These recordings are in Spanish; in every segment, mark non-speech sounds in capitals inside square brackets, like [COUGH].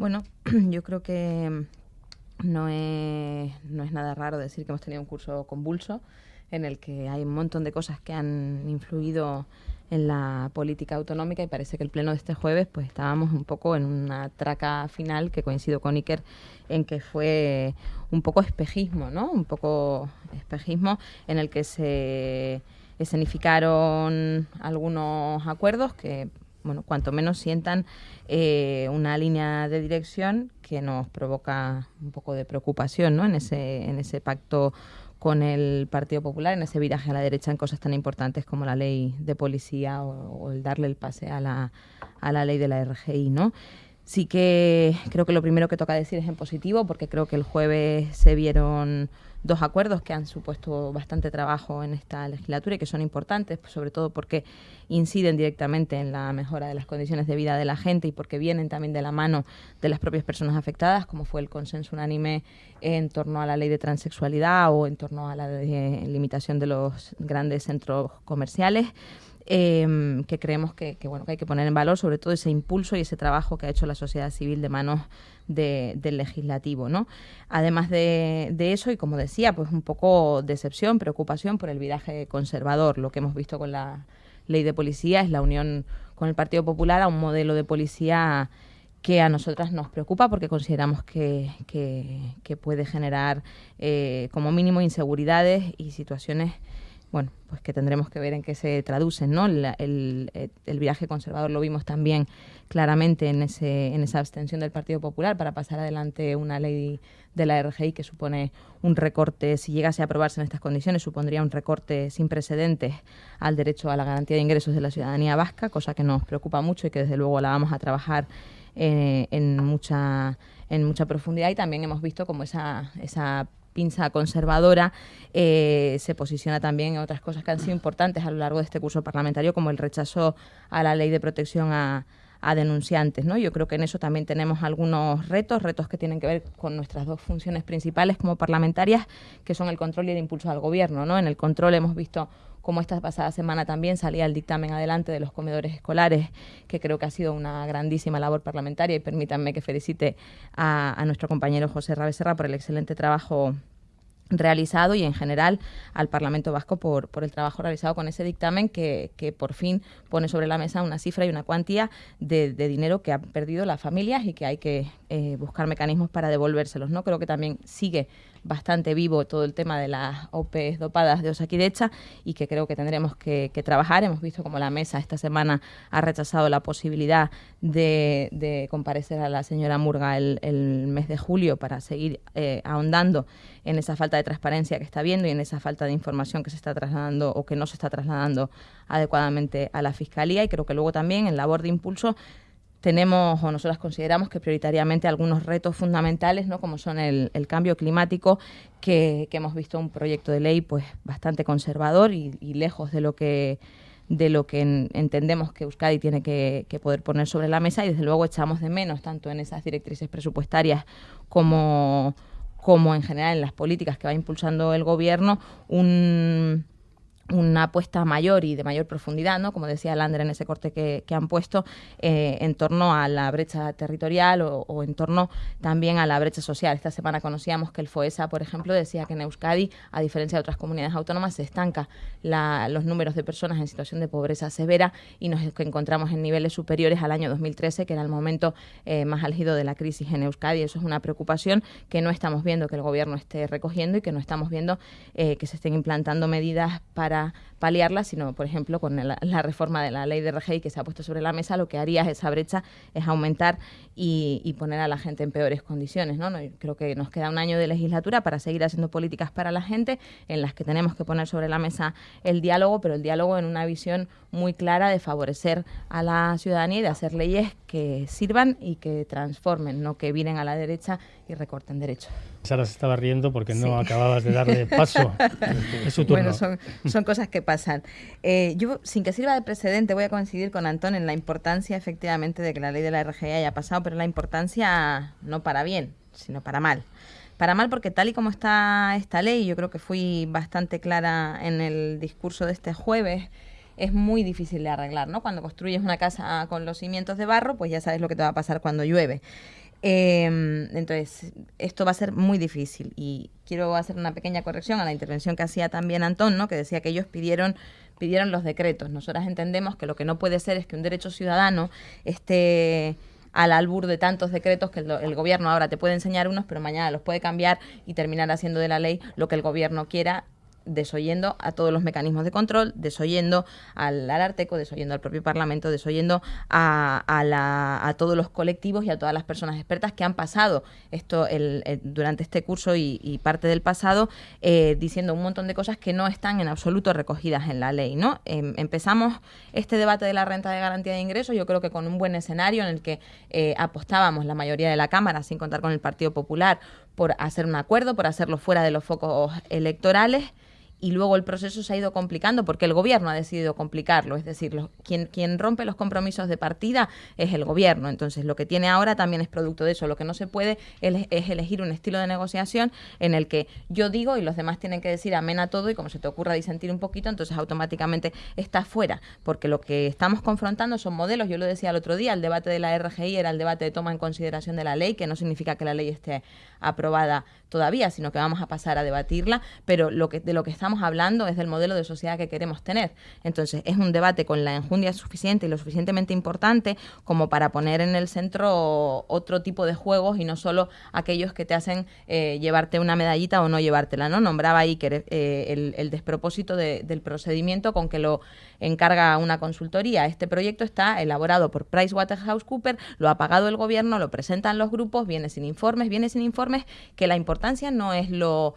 Bueno, [CLEARS THROAT] yo creo que no es, no es nada raro decir que hemos tenido un curso convulso en el que hay un montón de cosas que han influido en la política autonómica y parece que el pleno de este jueves pues estábamos un poco en una traca final que coincido con Iker en que fue un poco espejismo, ¿no? Un poco espejismo en el que se escenificaron algunos acuerdos que bueno, cuanto menos sientan eh, una línea de dirección que nos provoca un poco de preocupación ¿no? en, ese, en ese pacto con el Partido Popular, en ese viraje a la derecha en cosas tan importantes como la ley de policía o, el darle el pase a la, a la ley de la RGI. ¿no? Sí que creo que lo primero que toca decir es en positivo, porque creo que el jueves se vieron dos acuerdos que han supuesto bastante trabajo en esta legislatura y que son importantes, pues, sobre todo porque inciden directamente en la mejora de las condiciones de vida de la gente y porque vienen también de la mano de las propias personas afectadas, como fue el consenso unánime en torno a la ley de transexualidad o en torno a la limitación de los grandes centros comerciales. Em, que creemos que, bueno, que hay que poner en valor sobre todo ese impulso y ese trabajo que ha hecho la sociedad civil de manos del legislativo. ¿no? Además de, eso, y como decía, pues un poco decepción, preocupación por el viraje conservador. Lo que hemos visto con la ley de policía es la unión con el Partido Popular a un modelo de policía que a nosotras nos preocupa porque consideramos que, que, puede generar eh, como mínimo inseguridades y situaciones bueno, pues que tendremos que ver en qué se traducen, ¿no? el, el, viaje conservador lo vimos también claramente en, ese, en esa abstención del Partido Popular para pasar adelante una ley de la RGI que supone un recorte, si llegase a aprobarse en estas condiciones, supondría un recorte sin precedentes al derecho a la garantía de ingresos de la ciudadanía vasca, cosa que nos preocupa mucho y que desde luego la vamos a trabajar eh, en mucha en mucha profundidad y también hemos visto como esa, esa pinza conservadora eh, se posiciona también en otras cosas que han sido importantes a lo largo de este curso parlamentario, como el rechazo a la ley de protección a, a denunciantes. ¿no? Yo creo que en eso también tenemos algunos retos, retos que tienen que ver con nuestras dos funciones principales como parlamentarias, que son el control y el impulso al gobierno. ¿no? En el control hemos visto como esta pasada semana también salía el dictamen adelante de los comedores escolares, que creo que ha sido una grandísima labor parlamentaria y permítanme que felicite a, a nuestro compañero José Rabeserra por el excelente trabajo realizado y en general al Parlamento Vasco por, por el trabajo realizado con ese dictamen que, que, por fin pone sobre la mesa una cifra y una cuantía de, de dinero que han perdido las familias y que hay que eh, buscar mecanismos para devolvérselos. ¿no? Creo que también sigue bastante vivo todo el tema de las OPs dopadas de Osakidecha y que creo que tendremos que, trabajar. Hemos visto como la mesa esta semana ha rechazado la posibilidad de, comparecer a la señora Murga el, mes de julio para seguir eh, ahondando en esa falta de transparencia que está viendo y en esa falta de información que se está trasladando o que no se está trasladando adecuadamente a la Fiscalía. Y creo que luego también en labor de impulso tenemos o nosotras consideramos que prioritariamente algunos retos fundamentales, ¿no? como son el, cambio climático, que, hemos visto un proyecto de ley pues bastante conservador y, lejos de lo que de lo que entendemos que Euskadi tiene que, poder poner sobre la mesa y desde luego echamos de menos tanto en esas directrices presupuestarias como, como en general en las políticas que va impulsando el gobierno un una apuesta mayor y de mayor profundidad, ¿no? como decía Lander en ese corte que, han puesto, eh, en torno a la brecha territorial o, en torno también a la brecha social. Esta semana conocíamos que el FOESA, por ejemplo, decía que en Euskadi, a diferencia de otras comunidades autónomas, se estanca los números de personas en situación de pobreza severa y nos encontramos en niveles superiores al año 2013, que era el momento eh, más álgido de la crisis en Euskadi. Eso es una preocupación que no estamos viendo que el gobierno esté recogiendo y que no estamos viendo eh, que se estén implantando medidas para paliarla, sino, por ejemplo, con la, reforma de la ley de RGI que se ha puesto sobre la mesa, lo que haría esa brecha es aumentar y, poner a la gente en peores condiciones. ¿no? Creo que nos queda un año de legislatura para seguir haciendo políticas para la gente en las que tenemos que poner sobre la mesa el diálogo, pero el diálogo en una visión muy clara de favorecer a la ciudadanía y de hacer leyes que sirvan y que transformen, no que vienen a la derecha y recorten derechos. Sara se estaba riendo porque no acababas de darle [LAUGHS] paso. es su turno. Bueno, son, cosas que pasan. Eh, yo, sin que sirva de precedente, voy a coincidir con Antón en la importancia, efectivamente, de que la ley de la RGI haya pasado, pero la importancia no para bien, sino para mal. Para mal porque tal y como está esta ley, yo creo que fui bastante clara en el discurso de este jueves, es muy difícil de arreglar, ¿no? Cuando construyes una casa con los cimientos de barro, pues ya sabes lo que te va a pasar cuando llueve. Em, entonces, esto va a ser muy difícil y quiero hacer una pequeña corrección a la intervención que hacía también Antón, ¿no? que decía que ellos pidieron pidieron los decretos. Nosotras entendemos que lo que no puede ser es que un derecho ciudadano esté al albur de tantos decretos que el, gobierno ahora te puede enseñar unos, pero mañana los puede cambiar y terminar haciendo de la ley lo que el gobierno quiera desoyendo a todos los mecanismos de control, desoyendo al, al Arteco, desoyendo al propio Parlamento, desoyendo a, a, todos los colectivos y a todas las personas expertas que han pasado esto el, durante este curso y, parte del pasado, eh, diciendo un montón de cosas que no están en absoluto recogidas en la ley. ¿no? Eh, empezamos este debate de la renta de garantía de ingresos, yo creo que con un buen escenario en el que eh, apostábamos la mayoría de la Cámara, sin contar con el Partido Popular, por hacer un acuerdo, por hacerlo fuera de los focos electorales y luego el proceso se ha ido complicando porque el gobierno ha decidido complicarlo, es decir, quien, quien rompe los compromisos de partida es el gobierno, entonces lo que tiene ahora también es producto de eso, lo que no se puede es, elegir un estilo de negociación en el que yo digo y los demás tienen que decir amén a todo y como se te ocurra disentir un poquito, entonces automáticamente está fuera, porque lo que estamos confrontando son modelos, yo lo decía el otro día, el debate de la RGI era el debate de toma en consideración de la ley, que no significa que la ley esté aprobada todavía, sino que vamos a pasar a debatirla, pero lo que, de lo que estamos hablando es del modelo de sociedad que queremos tener. Entonces, es un debate con la enjundia suficiente y lo suficientemente importante como para poner en el centro otro tipo de juegos y no solo aquellos que te hacen eh, llevarte una medallita o no llevártela, ¿no? Nombraba Iker eh, el, el, despropósito de, del procedimiento con que lo encarga una consultoría. Este proyecto está elaborado por PricewaterhouseCoopers, lo ha pagado el gobierno, lo presentan los grupos, viene sin informes, viene sin informes, que la importancia no es lo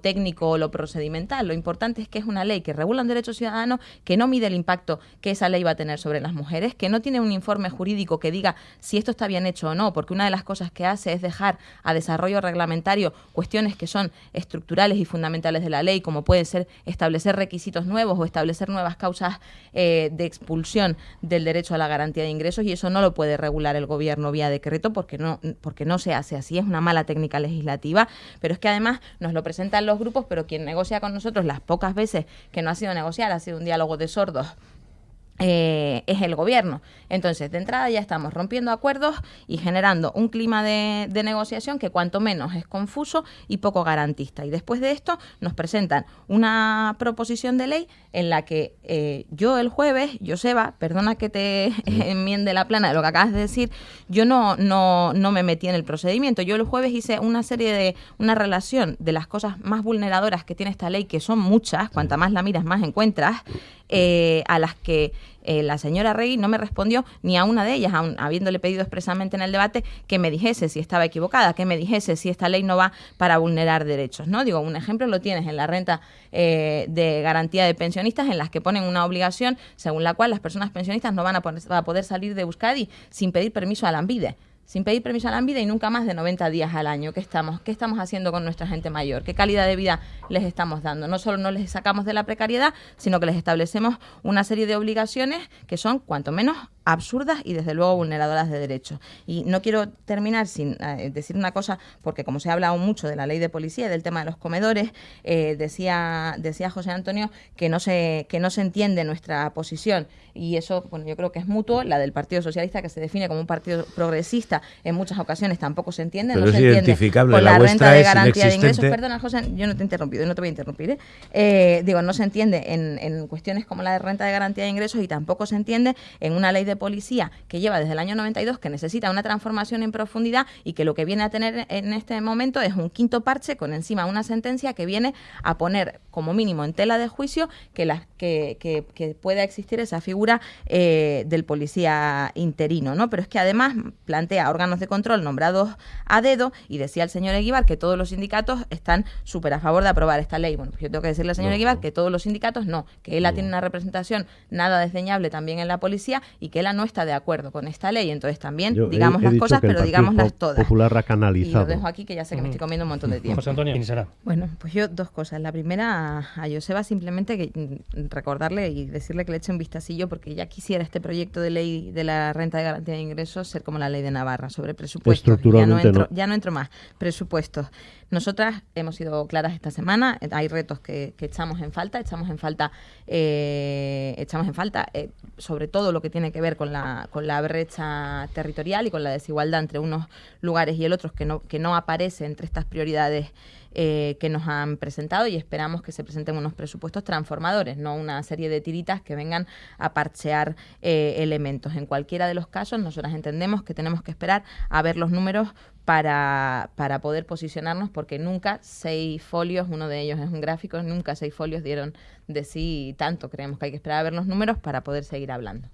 técnico o lo procedimental, lo importante es que es una ley que regula un derecho ciudadano, que no mide el impacto que esa ley va a tener sobre las mujeres, que no tiene un informe jurídico que diga si esto está bien hecho o no, porque una de las cosas que hace es dejar a desarrollo reglamentario cuestiones que son estructurales y fundamentales de la ley, como puede ser establecer requisitos nuevos o establecer nuevas causas eh, de expulsión del derecho a la garantía de ingresos y eso no lo puede regular el gobierno vía decreto porque no, porque no se hace así, es una mala técnica legislativa, pero es que además nos lo presentan los grupos, pero quien negocia con nosotros las pocas veces que no ha sido negociar, ha sido un diálogo de sordos eh, es el gobierno. Entonces, de entrada ya estamos rompiendo acuerdos y generando un clima de, de, negociación que cuanto menos es confuso y poco garantista. Y después de esto nos presentan una proposición de ley en la que eh, yo el jueves, Joseba, perdona que te [LAUGHS] enmiende la plana de lo que acabas de decir, yo no, no, no me metí en el procedimiento. Yo el jueves hice una serie de, una relación de las cosas más vulneradoras que tiene esta ley, que son muchas, cuanta más la miras, más encuentras, eh, a las que eh, la señora Rey no me respondió ni a una de ellas, aun habiéndole pedido expresamente en el debate que me dijese si estaba equivocada, que me dijese si esta ley no va para vulnerar derechos. ¿no? Digo, un ejemplo lo tienes en la renta eh, de garantía de pensionistas, en las que ponen una obligación según la cual las personas pensionistas no van a, poder salir de Euskadi sin pedir permiso a la ANVIDE sin pedir permiso a la vida y nunca más de 90 días al año. ¿Qué estamos, ¿Qué estamos haciendo con nuestra gente mayor? ¿Qué calidad de vida les estamos dando? No solo no les sacamos de la precariedad, sino que les establecemos una serie de obligaciones que son, cuanto menos, absurdas y desde luego vulneradoras de derechos. Y no quiero terminar sin eh, decir una cosa, porque como se ha hablado mucho de la ley de policía y del tema de los comedores, eh, decía, decía José Antonio que no, se, que no se entiende nuestra posición y eso bueno, yo creo que es mutuo, la del Partido Socialista que se define como un partido progresista en muchas ocasiones tampoco se entiende, Pero no es se identificable, con la, la, renta de garantía de ingresos. Perdona, José, yo no te he interrumpido, no te voy a interrumpir. ¿eh? Eh, digo, no se entiende en, en cuestiones como la de renta de garantía de ingresos y tampoco se entiende en una ley de policía que lleva desde el año 92, que necesita una transformación en profundidad y que lo que viene a tener en este momento es un quinto parche con encima una sentencia que viene a poner como mínimo en tela de juicio que, la, que, que, que pueda existir esa figura eh, del policía interino, ¿no? Pero es que además plantea órganos de control nombrados a dedo y decía el señor Eguibar que todos los sindicatos están súper a favor de aprobar esta ley. Bueno, pues yo tengo que decirle al señor no, Eguibar no. que todos los sindicatos no, que él no. tiene una representación nada desdeñable también en la policía y que él no está de acuerdo con esta ley. Entonces también yo digamos he, he las cosas, pero digámoslas todas. Popular ha canalizado. Y lo dejo aquí que ya sé que me estoy comiendo un montón de [LAUGHS] tiempo. José Antonio, ¿quién será? Bueno, pues yo dos cosas. La primera a, a Joseba simplemente que, mm, recordarle y decirle que le eche un vistacillo porque ya quisiera este proyecto de ley de la renta de garantía de ingresos ser como la ley de Navarra sobre presupuestos. Ya no, entro, ya no entro más. Presupuestos. Nosotras hemos sido claras esta semana. Hay retos que, echamos en falta. Echamos en falta, eh, echamos en falta eh, sobre todo lo que tiene que ver con la, con la brecha territorial y con la desigualdad entre unos lugares y el otro que no, que no aparece entre estas prioridades eh, que nos han presentado y esperamos que se presenten unos presupuestos transformadores, no una serie de tiritas que vengan a parchear eh, elementos. En cualquiera de los casos, nosotras entendemos que tenemos que esperar a ver los números para, para poder posicionarnos, porque nunca seis folios, uno de ellos es un gráfico, nunca seis folios dieron de sí tanto. Creemos que hay que esperar a ver los números para poder seguir hablando.